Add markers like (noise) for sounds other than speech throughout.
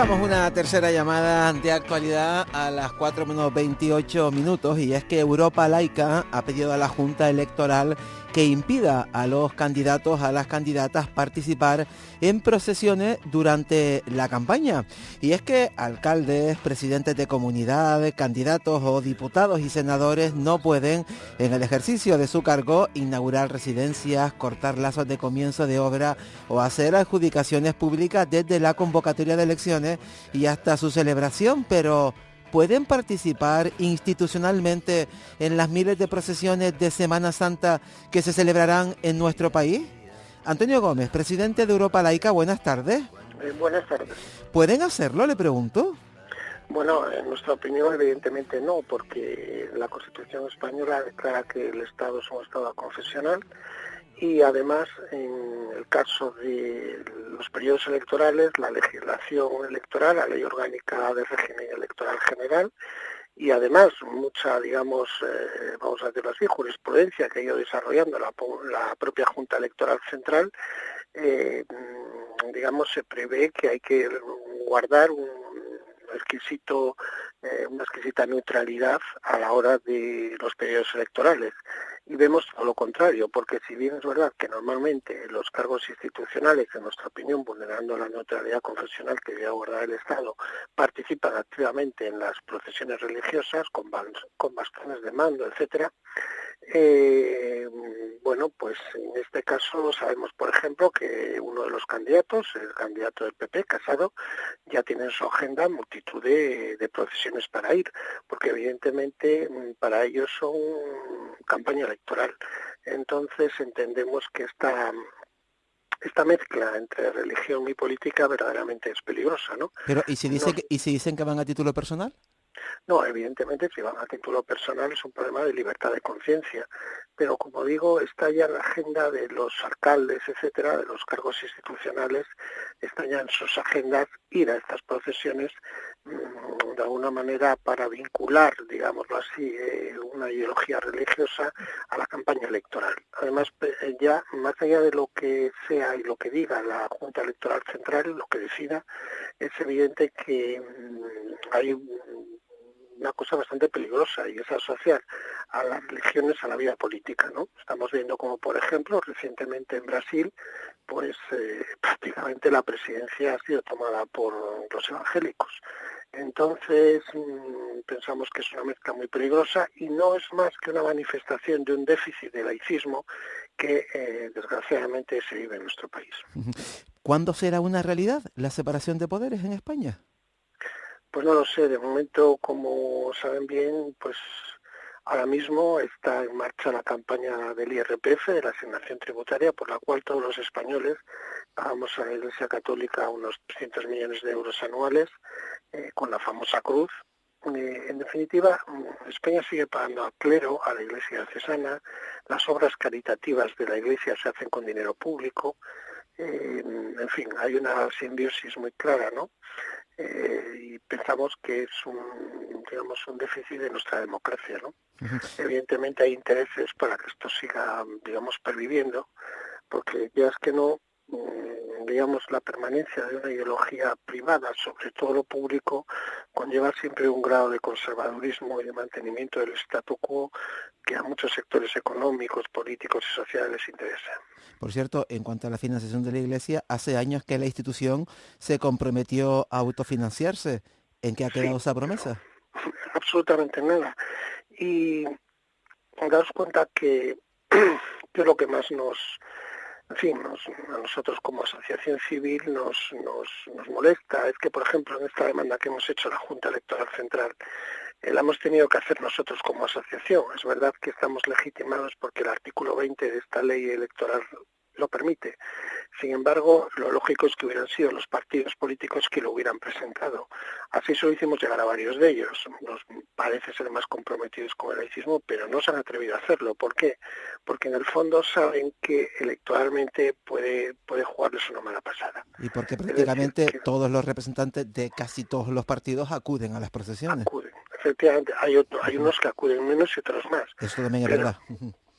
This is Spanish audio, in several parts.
Buscamos una tercera llamada de actualidad a las 4 menos 28 minutos y es que Europa Laica ha pedido a la Junta Electoral que impida a los candidatos, a las candidatas participar en procesiones durante la campaña. Y es que alcaldes, presidentes de comunidades, candidatos o diputados y senadores no pueden, en el ejercicio de su cargo, inaugurar residencias, cortar lazos de comienzo de obra o hacer adjudicaciones públicas desde la convocatoria de elecciones y hasta su celebración, pero pueden participar institucionalmente en las miles de procesiones de Semana Santa que se celebrarán en nuestro país? Antonio Gómez, presidente de Europa Laica, buenas tardes. Eh, buenas tardes. ¿Pueden hacerlo, le pregunto? Bueno, en nuestra opinión evidentemente no, porque la Constitución española declara que el Estado es un Estado confesional y además en el caso de los periodos electorales, la legislación electoral, la ley orgánica de régimen electoral general y además mucha, digamos, eh, vamos a decirlo así, jurisprudencia que ha ido desarrollando la, propia Junta Electoral Central, eh, digamos, se prevé que hay que guardar un exquisito, eh, una exquisita neutralidad a la hora de los periodos electorales y vemos todo lo contrario, porque si bien es verdad que normalmente los cargos institucionales, en nuestra opinión, vulnerando la neutralidad confesional que debe abordar el Estado, participan activamente en las procesiones religiosas con, con bastones de mando, etcétera, eh, bueno, pues en este caso sabemos, por ejemplo, que uno de los candidatos, el candidato del PP, Casado, ya tiene en su agenda multitud de, procesiones para ir, porque evidentemente mm, para ellos son campaña electoral. Entonces entendemos que esta esta mezcla entre religión y política verdaderamente es peligrosa, ¿no? Pero ¿y si dice que, y si dicen que van a título personal? No, evidentemente si van a título personal es un problema de libertad de conciencia, pero como digo, está ya en la agenda de los alcaldes, etcétera, de los cargos institucionales, está ya en sus agendas ir a estas procesiones de alguna manera para vincular, digámoslo así, eh, una ideología religiosa a la campaña electoral. Además, eh, ya más allá de lo que sea y lo que diga la Junta Electoral Central, lo que decida, es evidente que mm, hay una cosa bastante peligrosa y es asociar a las religiones a la vida política, ¿no? Estamos viendo como, por ejemplo, recientemente en Brasil, pues eh, (laughs) prácticamente la presidencia ha sido tomada por los evangélicos. Entonces, mm, pensamos que es una mezcla muy peligrosa y no es más que una manifestación de un déficit de laicismo que eh, desgraciadamente se vive en nuestro país. (laughs) ¿Cuándo será una realidad la separación de poderes en España? Pues no lo sé, de momento, como saben bien, pues ahora mismo está en marcha la campaña del IRPF, de la asignación tributaria, por la cual todos los españoles pagamos a la Iglesia Católica unos 300 millones de euros anuales, eh, con la famosa cruz. Eh, en definitiva, España sigue pagando al clero, a la Iglesia cesana, las obras caritativas de la Iglesia se hacen con dinero público, eh, en fin, hay una simbiosis muy clara, ¿no? Eh, y pensamos que es un, digamos, un déficit de nuestra democracia. ¿no? Evidentemente hay intereses para que esto siga, digamos, perviviendo, porque ya es que no, digamos, la permanencia de una ideología privada sobre todo lo público conlleva siempre un grado de conservadurismo y de mantenimiento del statu quo que a muchos sectores económicos, políticos y sociales les interesa. Por cierto, en cuanto a la financiación de la Iglesia, hace años que la institución se comprometió a autofinanciarse. ¿En qué ha quedado esa promesa? (laughs) Absolutamente nada. Y daos cuenta que, (clears throat) que lo que más nos, en fin, a nosotros como asociación civil nos, nos, nos molesta es que, por ejemplo, en esta demanda que hemos hecho la Junta Electoral Central, eh, la hemos tenido que hacer nosotros como asociación. Es verdad que estamos legitimados porque el artículo 20 de esta ley electoral lo permite. Sin embargo, lo lógico es que hubieran sido los partidos políticos que lo hubieran presentado. Así solo hicimos llegar a varios de ellos. Nos parece ser más comprometidos con el laicismo, pero no se han atrevido a hacerlo. ¿Por qué? Porque en el fondo saben que electoralmente puede, puede jugarles una mala pasada. Y porque prácticamente todos los representantes de casi todos los partidos acuden a las procesiones. Acuden, efectivamente. Hay, hay unos que acuden menos y otros más. Eso también es verdad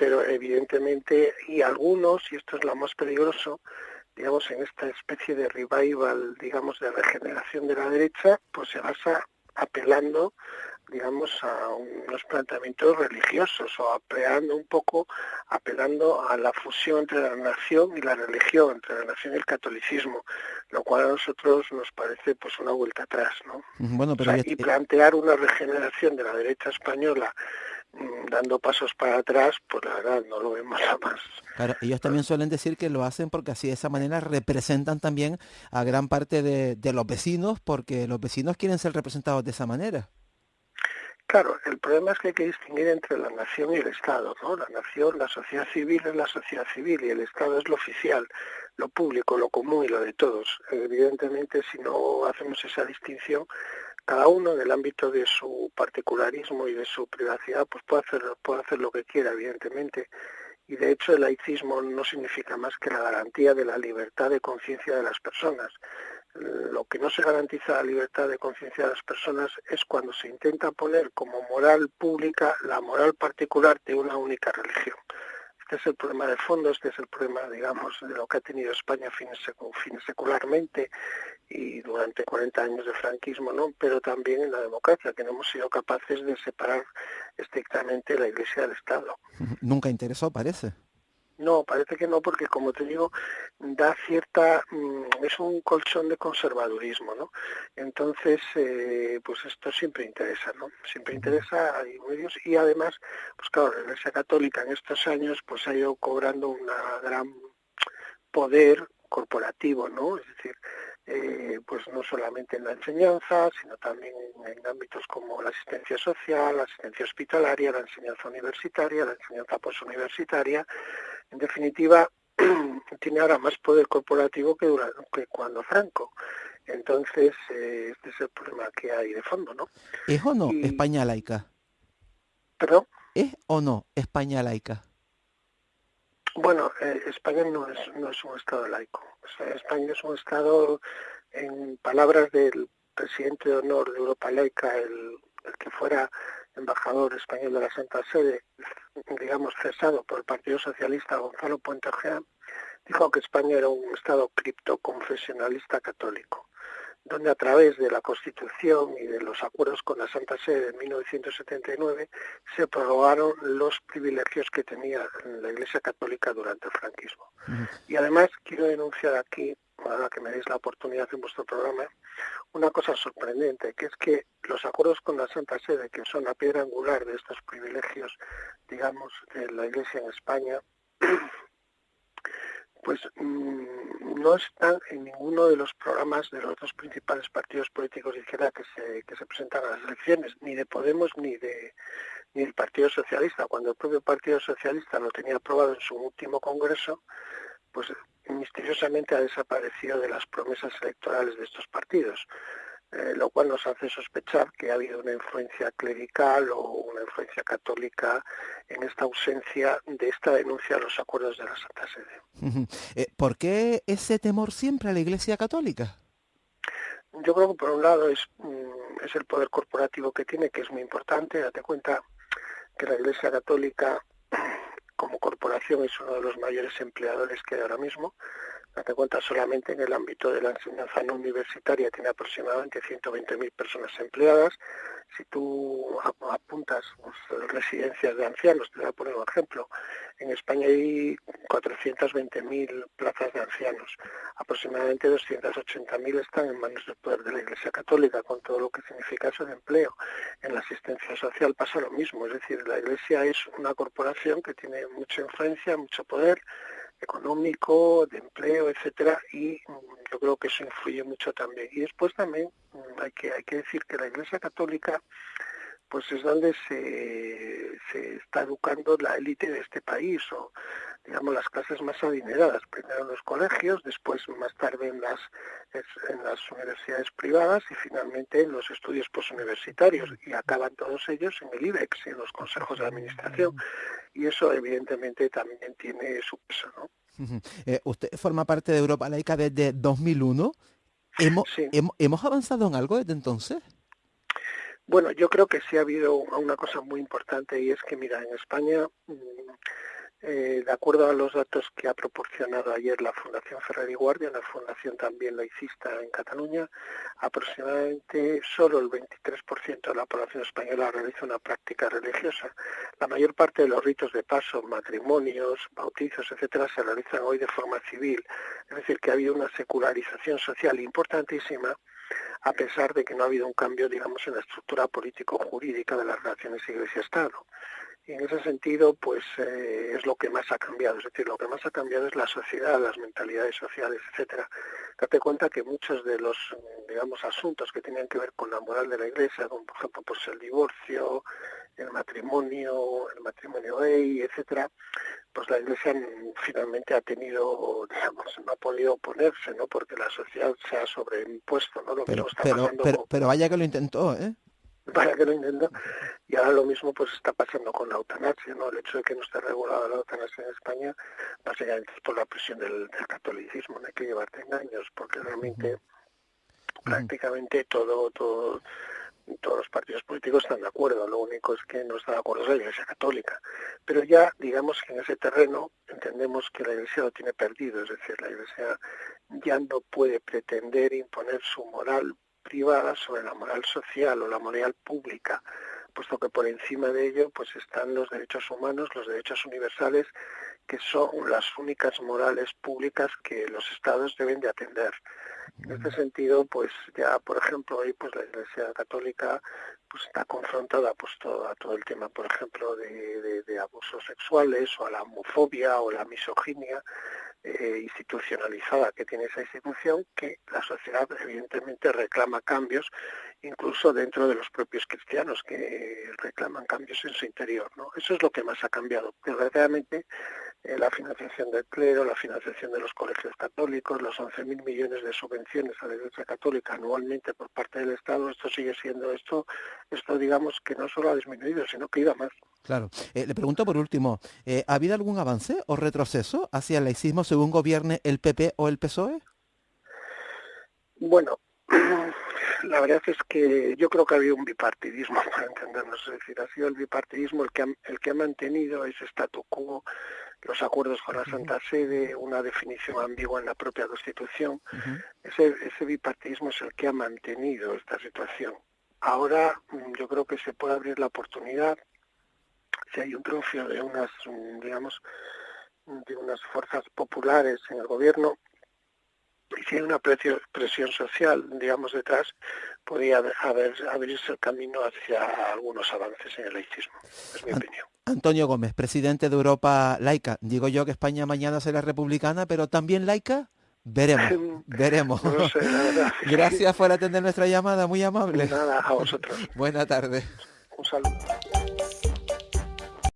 pero evidentemente, y algunos, y esto es lo más peligroso, digamos, en esta especie de revival, digamos, de regeneración de la derecha, pues se basa apelando digamos, a unos planteamientos religiosos o apelando un poco, apelando a la fusión entre la nación y la religión, entre la nación y el catolicismo, lo cual a nosotros nos parece pues una vuelta atrás, ¿no? Bueno, pero y plantear una regeneración de la derecha española dando pasos para atrás, pues la verdad no lo vemos (laughs) jamás. Claro, ellos también suelen decir que lo hacen porque así de esa manera representan también a gran parte de, de los vecinos, porque los vecinos quieren ser representados de esa manera. Claro, el problema es que hay que distinguir entre la nación y el Estado, ¿no? La nación, la sociedad civil es la sociedad civil y el Estado es lo oficial, lo público, lo común y lo de todos. Evidentemente, si no hacemos esa distinción, cada uno en el ámbito de su particularismo y de su privacidad, pues puede hacer, puede hacer lo que quiera, evidentemente. Y de hecho el laicismo no significa más que la garantía de la libertad de conciencia de las personas lo que no se garantiza la libertad de conciencia de las personas es cuando se intenta poner como moral pública la moral particular de una única religión. Este es el problema de fondo, este es el problema, digamos, de lo que ha tenido España fines, secularmente y durante 40 años de franquismo, ¿no? Pero también en la democracia, que no hemos sido capaces de separar estrictamente la Iglesia del Estado. (laughs) Nunca interesó, parece. No, parece que no, porque como te digo, da cierta, mm, es un colchón de conservadurismo, ¿no? Entonces, eh, pues esto siempre interesa, ¿no? Siempre interesa a medios y además, pues claro, la Iglesia Católica en estos años pues ha ido cobrando un gran poder corporativo, ¿no? Es decir, eh, pues no solamente en la enseñanza, sino también en ámbitos como la asistencia social, la asistencia hospitalaria, la enseñanza universitaria, la enseñanza postuniversitaria, en definitiva, (clears throat) tiene ahora más poder corporativo que, que cuando Franco. Entonces, eh, este es el problema que hay de fondo, ¿no? ¿Es o no España laica? ¿Perdón? ¿Es o no España laica? Bueno, eh, España no es, no es un Estado laico. España es un Estado, en palabras del presidente de honor de Europa Laica, el, que fuera embajador español de la Santa Sede, digamos, cesado por el Partido Socialista, Gonzalo Puente dijo que España era un Estado criptoconfesionalista católico, donde a través de la Constitución y de los acuerdos con la Santa Sede de 1979 se prorrogaron los privilegios que tenía la Iglesia Católica durante el franquismo. Y además quiero denunciar aquí ahora que me deis la oportunidad en vuestro programa, una cosa sorprendente, que es que los acuerdos con la Santa Sede, que son la piedra angular de estos privilegios, digamos, de la Iglesia en España, (clears throat) pues mm, no están en ninguno de los programas de los dos principales partidos políticos de izquierda que se, que se presentan a las elecciones, ni de Podemos ni de ni del Partido Socialista. Cuando el propio Partido Socialista lo tenía aprobado en su último congreso, pues misteriosamente ha desaparecido de las promesas electorales de estos partidos, eh, lo cual nos hace sospechar que ha habido una influencia clerical o una influencia católica en esta ausencia de esta denuncia a los acuerdos de la Santa Sede. Eh, ¿Por qué ese temor siempre a la Iglesia Católica? Yo creo que por un lado es, mm, es el poder corporativo que tiene, que es muy importante. Date cuenta que la Iglesia Católica como corporación es uno de los mayores empleadores que hay ahora mismo. Date cuenta, solamente en el ámbito de la enseñanza no universitaria tiene aproximadamente 120.000 personas empleadas. Si tú apuntas pues, residencias de ancianos, te voy a poner un ejemplo, en España hay 420.000 plazas de ancianos. Aproximadamente 280.000 están en manos del poder de la Iglesia Católica, con todo lo que significa eso de empleo. En la asistencia social pasa lo mismo, es decir, la Iglesia es una corporación que tiene mucha influencia, mucho poder, económico, de empleo, etcétera, y yo creo que eso influye mucho también. Y después también mm, hay que, hay que decir que la Iglesia Católica pues es donde se, se está educando la élite de este país o digamos las clases más adineradas, primero en los colegios, después más tarde en las en las universidades privadas y finalmente en los estudios postuniversitarios y acaban todos ellos en el IBEX, en los consejos de administración y eso evidentemente también tiene su peso, ¿no? Eh, usted forma parte de Europa Laica desde 2001. ¿Hemos, ¿Hemos avanzado en algo desde entonces? Bueno, yo creo que sí ha habido una cosa muy importante y es que, mira, en España mm, Eh, de acuerdo a los datos que ha proporcionado ayer la Fundación Ferrer y Guardia, una fundación también laicista en Cataluña, aproximadamente solo el 23% de la población española realiza una práctica religiosa. La mayor parte de los ritos de paso, matrimonios, bautizos, etcétera, se realizan hoy de forma civil. Es decir, que ha habido una secularización social importantísima a pesar de que no ha habido un cambio, digamos, en la estructura político-jurídica de las relaciones Iglesia-Estado. Y en ese sentido, pues eh, es lo que más ha cambiado. Es decir, lo que más ha cambiado es la sociedad, las mentalidades sociales, etcétera. Date cuenta que muchos de los, digamos, asuntos que tenían que ver con la moral de la Iglesia, como por ejemplo, pues el divorcio, el matrimonio, el matrimonio gay, etcétera, pues la Iglesia finalmente ha tenido, digamos, no ha podido oponerse, ¿no? Porque la sociedad se ha sobreimpuesto, ¿no? Lo pero, pero, pero, pero vaya que lo intentó, ¿eh? (laughs) para que lo intentó. Y ahora lo mismo pues está pasando con la eutanasia, ¿no? El hecho de que no esté regulada la eutanasia en España, básicamente por la presión del, catolicismo, no hay que llevarte engaños, porque realmente prácticamente todo, todo, todos los partidos políticos están de acuerdo, lo único es que no está de acuerdo es la Iglesia Católica. Pero ya, digamos que en ese terreno entendemos que la Iglesia lo tiene perdido, es decir, la Iglesia ya no puede pretender imponer su moral privada sobre la moral social o la moral pública, puesto que por encima de ello pues están los derechos humanos, los derechos universales, que son las únicas morales públicas que los estados deben de atender. En este sentido, pues ya, por ejemplo, hoy pues la Iglesia Católica pues está confrontada pues todo, a todo el tema, por ejemplo, de, de abusos sexuales o a la homofobia o la misoginia, eh, institucionalizada que tiene esa institución que la sociedad evidentemente reclama cambios incluso dentro de los propios cristianos que reclaman cambios en su interior ¿no? eso es lo que más ha cambiado desgraciadamente eh, la financiación del clero la financiación de los colegios católicos los 11.000 millones de subvenciones a la Iglesia Católica anualmente por parte del Estado esto sigue siendo esto esto digamos que no solo ha disminuido sino que iba más Claro. Eh, le pregunto por último, eh, ¿ha habido algún avance o retroceso hacia el laicismo según gobierne el PP o el PSOE? Bueno, (clears throat) la verdad es que yo creo que ha habido un bipartidismo, (laughs) para entendernos. Es decir, ha sido el bipartidismo el que ha, el que ha mantenido ese statu quo, los acuerdos con la Santa Sede, una definición ambigua en la propia Constitución. ese, ese bipartidismo es el que ha mantenido esta situación. Ahora mm, yo creo que se puede abrir la oportunidad si hay un triunfo de unas, digamos, de unas fuerzas populares en el gobierno y si hay una presión social, digamos, detrás, podría haber, abrirse el camino hacia algunos avances en el laicismo. Es mi opinión. Antonio Gómez, presidente de Europa Laica. Digo yo que España mañana será republicana, pero también laica. Veremos, (laughs) veremos. (laughs) Gracias por atender nuestra llamada, muy amable. Nada, a vosotros. (laughs) Buena tarde. Un saludo.